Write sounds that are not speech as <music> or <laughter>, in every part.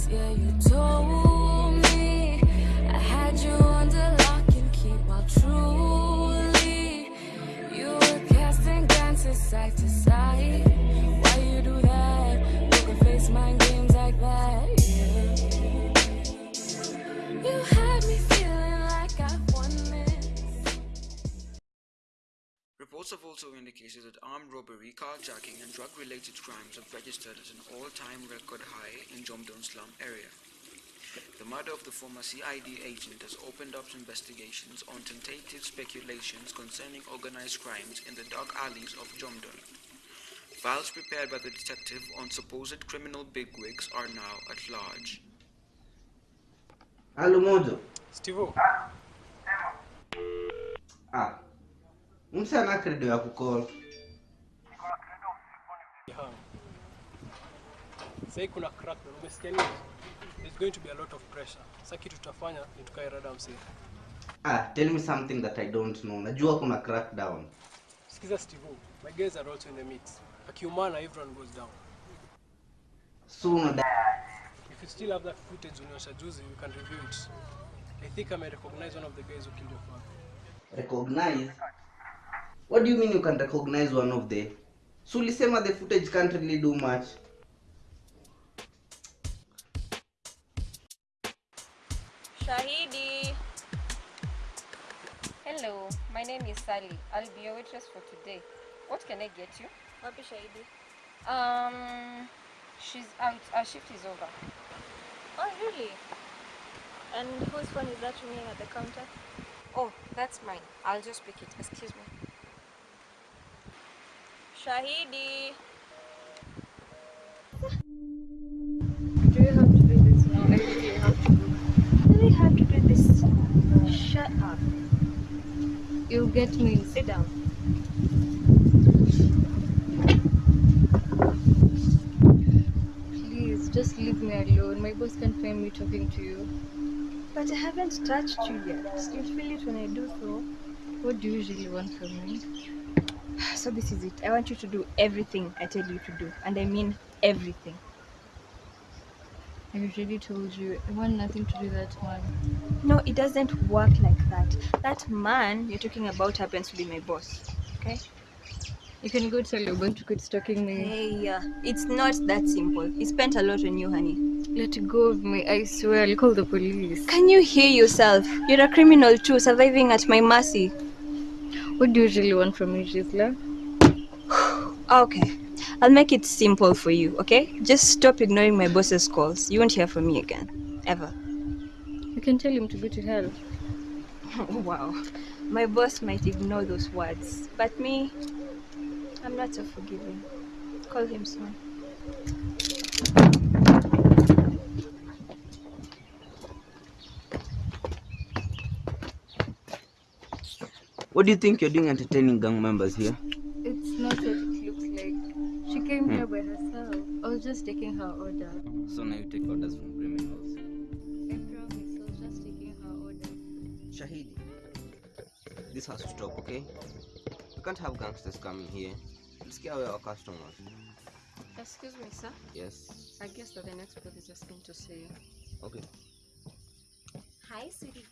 bushes, yeah, you told me I had you under lock and key while truly you were casting glances side to side. Indicated that armed robbery, carjacking, and drug-related crimes have registered at an all-time record high in Jomdon slum area. The murder of the former CID agent has opened up investigations on tentative speculations concerning organized crimes in the dark alleys of Jomdon. Files prepared by the detective on supposed criminal bigwigs are now at large. Halo Mojo. Steve, Ah. Mse ana credo ya kucall. Sasa kuna crack na umesikia nini? There's going to be a lot of pressure. Sasa kitu tutafanya ni tukae rada msee. Ah, tell me something that I don't know. Najua kuna crackdown. Sikiza Steve, my guys are also in the mix. Akiumana everyone goes down. Soon If you still have that footage ulionyesha juzi, we can review it. I think I may recognize one of the guys who killed your father. recognize. What do you mean you can recognize one of the? So ulisema the footage can't really do much. Shahidi. Hello, my name is Sally. I'll be your waitress for today. What can I get you? Wapi Shahidi? Um, she's out. Our shift is over. Oh, really? And whose phone is that ringing at the counter? Oh, that's mine. I'll just pick it. Excuse me. Shahidi. Do you have to do this now? I really have to go. Really have to do this. Shut up. You'll get me. Sit down. Please, just leave me alone. My boss can't find me talking to you. But I haven't touched you yet. You'll feel it when I do so. What do you usually want from me? So this is it. I want you to do everything I tell you to do. And I mean everything. I've already told you. I want nothing to do with that man. No, it doesn't work like that. That man you're talking about happens to be my boss. Okay? You can go tell your boss to quit stalking me. Hey, uh, it's not that simple. He spent a lot on you, honey. Let go of me. I swear I'll call the police. Can you hear yourself? You're a criminal too, surviving at my mercy. What do you really want from me, Gisela? <sighs> Okay, I'll make it simple for you, okay? Just stop ignoring my boss's calls. You won't hear from me again. Ever. You can tell him to go to hell. <laughs> wow. My boss might ignore those words, but me, I'm not so forgiving. Call him soon. What do you think you're doing entertaining gang members here? It's not what it looks like. She came hmm. here by herself. I was just taking her order. So now you take orders from criminals. I promise, I was just taking her order. Shahidi, this has to stop, okay? We can't have gangsters coming here. It'll scare away our customers. Excuse me, sir. Yes. I guess that the next police just going to see you. Okay. Hi, sweetie.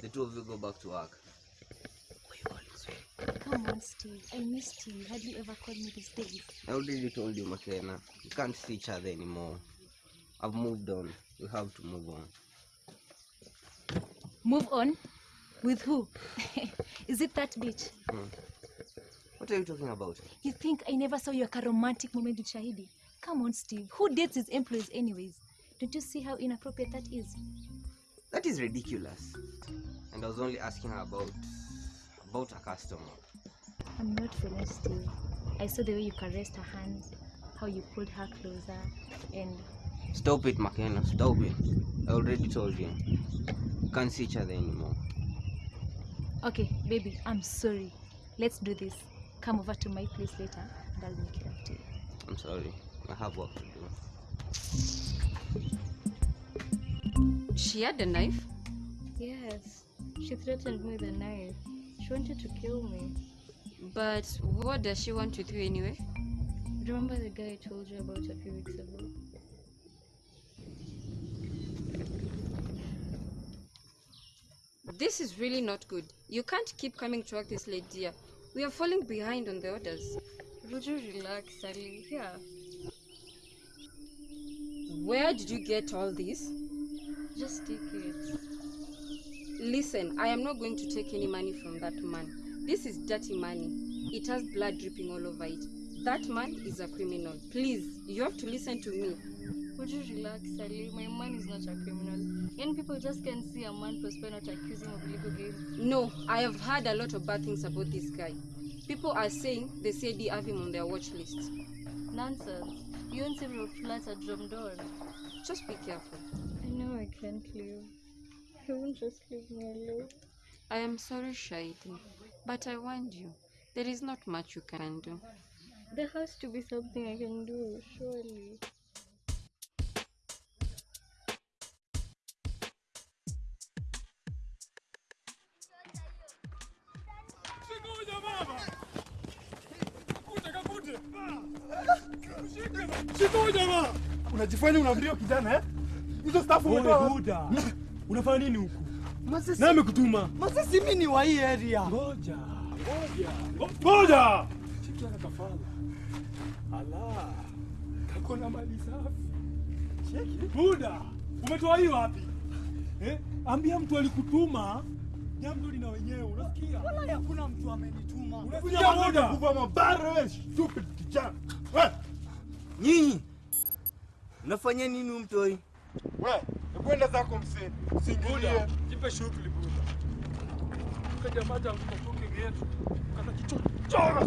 The two of you go back to work. Who you calling sweet? Come on, Steve. I missed you. Had you ever called me these days? I already told you, McKenna. We can't see each other anymore. I've moved on. We have to move on. Move on? With who? <laughs> Is it that bitch? Hmm. What are you talking about? You think I never saw you like a romantic moment with Shahidi? Come on, Steve. Who dates his employees, anyways? Don't you see how inappropriate that is? That is ridiculous. And I was only asking her about about a customer. I'm not finished, Steve. I saw the way you caressed her hands, how you pulled her closer, and Stop it, McKenna. Stop it. I already told you. We can't see each other anymore. okay, baby, I'm sorry. Let's do this. Come over to my place later, and I'll make it up to you. I'm sorry. I have work to do. She had a knife? Yes, she threatened me with a knife. She wanted to kill me. But what does she want with you anyway? Remember the guy I told you about a few weeks ago? This is really not good. You can't keep coming to work this late, dear. We are falling behind on the orders. Would you relax, Sally? Here. Where did you get all this? Just take it. Listen, I am not going to take any money from that man. This is dirty money. It has blood dripping all over it. That man is a criminal. Please, you have to listen to me. Would you relax, Sally? My man is not a criminal. Young people just can't see a man prosper not accuse him of illegal games. No, I have heard a lot of bad things about this guy. People are saying they say they have him on their watch list. Nonsense. You own several flats at Drumdor. Just be careful. I can't leave. He won't just leave me alone. I am sorry, Shahidi, but I warned you. There is not much you can do. There has to be something I can do, surely. Unajifanya unaambia kijana eh? Hizo stafu umetoa. Wewe Buda, unafanya nini huku? Masisi. Nani amekutuma? Masisi mimi ni wa hii area. Ngoja, ngoja, ngoja. Chiki ana kafala. Ala, kako na mali safi. Cheki. Buda, umetoa hii wapi? Eh? Ambia mtu alikutuma. Jambo lina wenyewe, unasikia? Wala hakuna mtu amenituma. Unasikia Buda? Kuva mabara wewe stupid kijana. Wewe, Nyinyi Unafanya nini mtoi? Wewe, kwenda zako msee. Usiingilie. Jipe shughuli Buda. Kaja maja kutoke getu. Kana kichochora.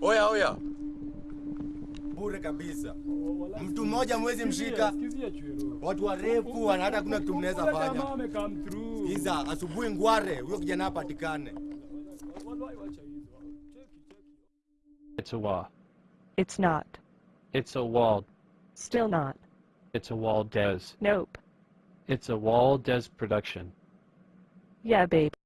Oya oya, bure kabisa. Mtu mmoja mwezi mshika. Watu warefu wana hata kuna kitu mnaweza fanya. amecome asubuhi ngware, huyo kijana apatikane. Wallahi wacha hizo. It's a wall. It's not. It's a wall. Still not. It's a wall des. Nope. It's a wall des production. Yeah, babe.